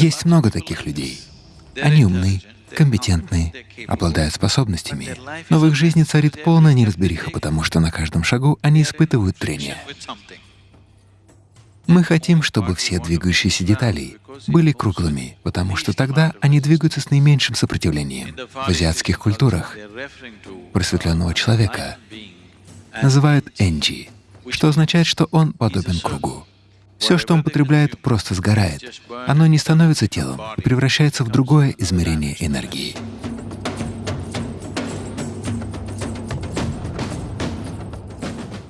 Есть много таких людей. Они умны, компетентны, обладают способностями, но в их жизни царит полная неразбериха, потому что на каждом шагу они испытывают трение. Мы хотим, чтобы все двигающиеся детали были круглыми, потому что тогда они двигаются с наименьшим сопротивлением. В азиатских культурах просветленного человека называют энджи, что означает, что он подобен кругу. Все, что он потребляет, просто сгорает. Оно не становится телом и превращается в другое измерение энергии.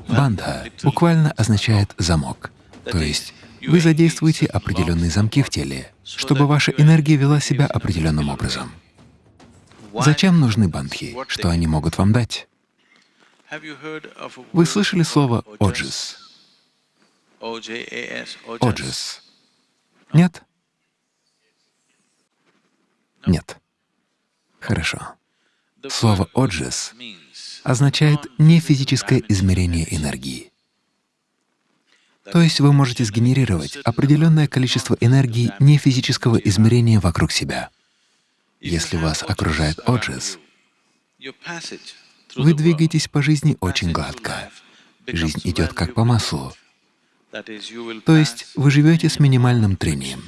Бандха буквально означает «замок». То есть вы задействуете определенные замки в теле, чтобы ваша энергия вела себя определенным образом. Зачем нужны бандхи? Что они могут вам дать? Вы слышали слово «оджис»? Оджис. Нет? Нет. Хорошо. Слово «оджис» означает не физическое измерение энергии. То есть вы можете сгенерировать определенное количество энергии нефизического измерения вокруг себя. Если вас окружает оджис, вы двигаетесь по жизни очень гладко. Жизнь идет как по маслу. То есть вы живете с минимальным трением.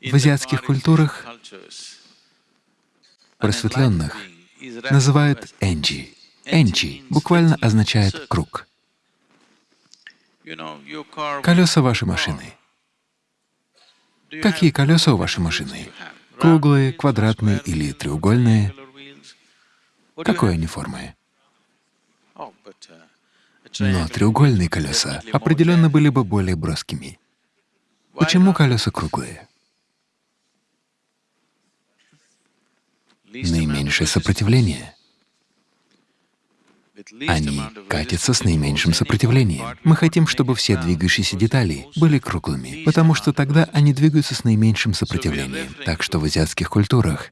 В азиатских культурах просветленных называют энджи. Энджи буквально означает «круг». Колеса вашей машины. Какие колеса у вашей машины? Круглые, квадратные или треугольные? Какой они формы? Но треугольные колеса определенно были бы более броскими. Почему колеса круглые? Наименьшее сопротивление. Они катятся с наименьшим сопротивлением. Мы хотим, чтобы все двигающиеся детали были круглыми, потому что тогда они двигаются с наименьшим сопротивлением. Так что в азиатских культурах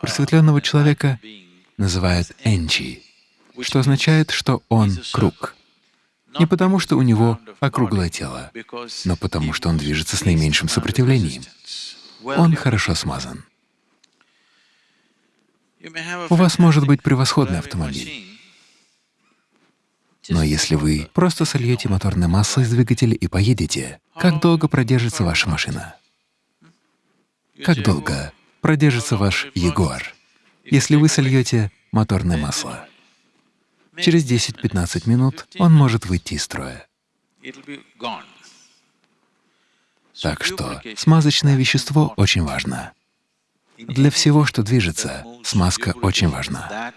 просветленного человека называют энчи, что означает, что он круг. Не потому, что у него округлое тело, но потому, что он движется с наименьшим сопротивлением. Он хорошо смазан. У вас может быть превосходный автомобиль. Но если вы просто сольете моторное масло из двигателя и поедете, как долго продержится ваша машина? Как долго продержится ваш Ягуар, если вы сольете моторное масло? Через 10-15 минут он может выйти из строя. Так что смазочное вещество очень важно. Для всего, что движется, смазка очень важна.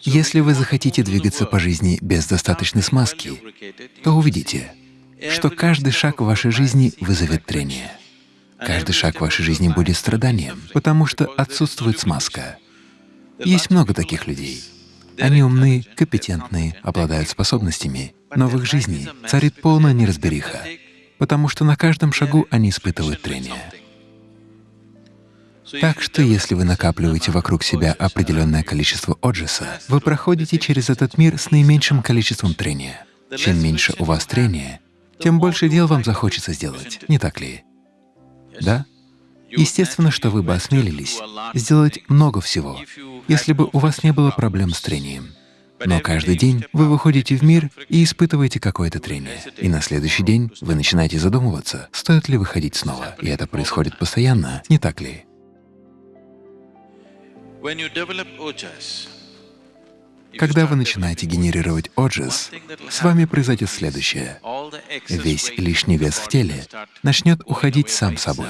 Если вы захотите двигаться по жизни без достаточной смазки, то увидите, что каждый шаг в вашей жизни вызовет трение. Каждый шаг в вашей жизни будет страданием, потому что отсутствует смазка. Есть много таких людей. Они умны, компетентны, обладают способностями, но в их жизни царит полная неразбериха, потому что на каждом шагу они испытывают трение. Так что если вы накапливаете вокруг себя определенное количество оджиса, вы проходите через этот мир с наименьшим количеством трения. Чем меньше у вас трения, тем больше дел вам захочется сделать, не так ли? Да? Естественно, что вы бы осмелились сделать много всего, если бы у вас не было проблем с трением. Но каждый день вы выходите в мир и испытываете какое-то трение. И на следующий день вы начинаете задумываться, стоит ли выходить снова. И это происходит постоянно, не так ли? Когда вы начинаете генерировать оджис, с вами произойдет следующее. Весь лишний вес в теле начнет уходить сам собой.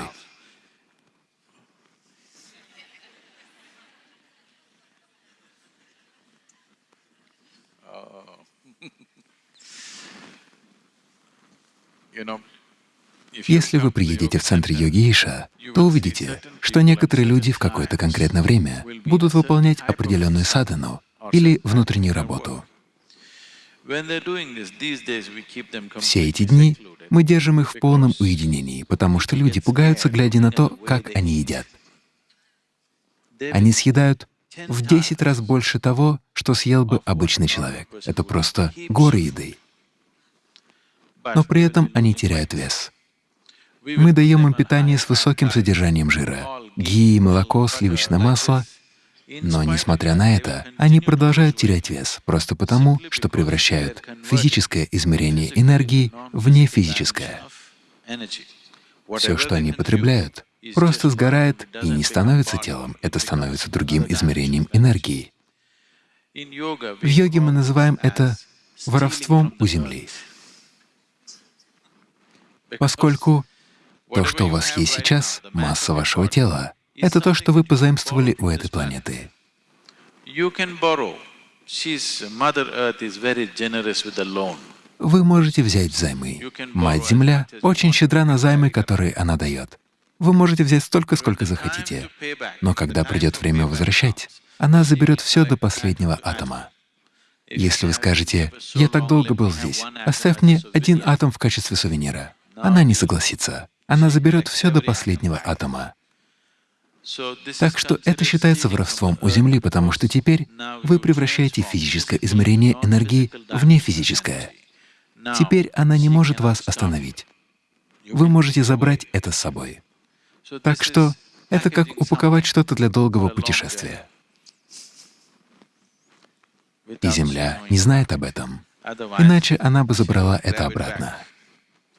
Если вы приедете в центр йоги Иша, то увидите, что некоторые люди в какое-то конкретное время будут выполнять определенную садану или внутреннюю работу. Все эти дни мы держим их в полном уединении, потому что люди пугаются, глядя на то, как они едят. Они съедают в 10 раз больше того, что съел бы обычный человек. Это просто горы еды. Но при этом они теряют вес. Мы даем им питание с высоким содержанием жира — ги, молоко, сливочное масло — но, несмотря на это, они продолжают терять вес просто потому, что превращают физическое измерение энергии в нефизическое. Все, что они потребляют, просто сгорает и не становится телом, это становится другим измерением энергии. В йоге мы называем это воровством у Земли, поскольку то, что у вас есть сейчас, масса вашего тела, это то, что вы позаимствовали у этой планеты. Вы можете взять взаймы. Мать-Земля очень щедра на займы, которые она дает. Вы можете взять столько, сколько захотите, но когда придет время возвращать, она заберет все до последнего атома. Если вы скажете, «Я так долго был здесь, оставь мне один атом в качестве сувенира», она не согласится. Она заберет все до последнего атома. Так что это считается воровством у Земли, потому что теперь вы превращаете физическое измерение энергии в нефизическое. Теперь она не может вас остановить. Вы можете забрать это с собой. Так что это как упаковать что-то для долгого путешествия. И Земля не знает об этом, иначе она бы забрала это обратно.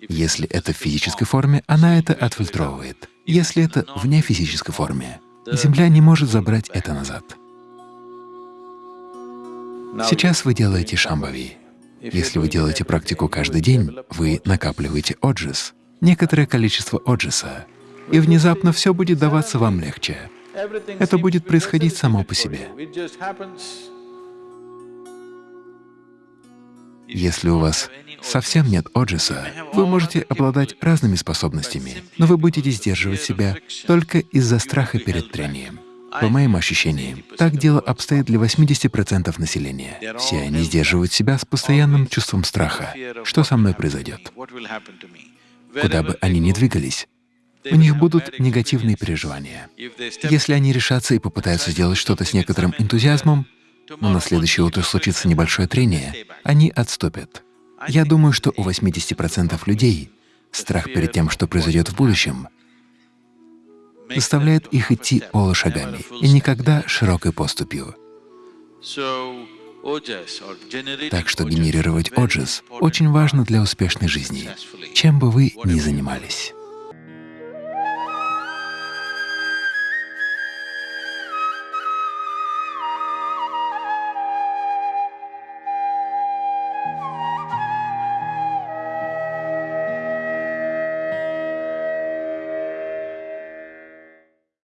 Если это в физической форме, она это отфильтровывает. Если это в нефизической форме, Земля не может забрать это назад. Сейчас вы делаете шамбави. Если вы делаете практику каждый день, вы накапливаете оджис, некоторое количество оджиса, и внезапно все будет даваться вам легче. Это будет происходить само по себе. Если у вас совсем нет оджиса, вы можете обладать разными способностями, но вы будете сдерживать себя только из-за страха перед трением. По моим ощущениям, так дело обстоит для 80% населения. Все они сдерживают себя с постоянным чувством страха. Что со мной произойдет? Куда бы они ни двигались, у них будут негативные переживания. Если они решатся и попытаются сделать что-то с некоторым энтузиазмом, но на следующее утро случится небольшое трение, они отступят. Я думаю, что у 80% людей страх перед тем, что произойдет в будущем, заставляет их идти полушагами и никогда широкой поступью. Так что генерировать оджис очень важно для успешной жизни, чем бы вы ни занимались.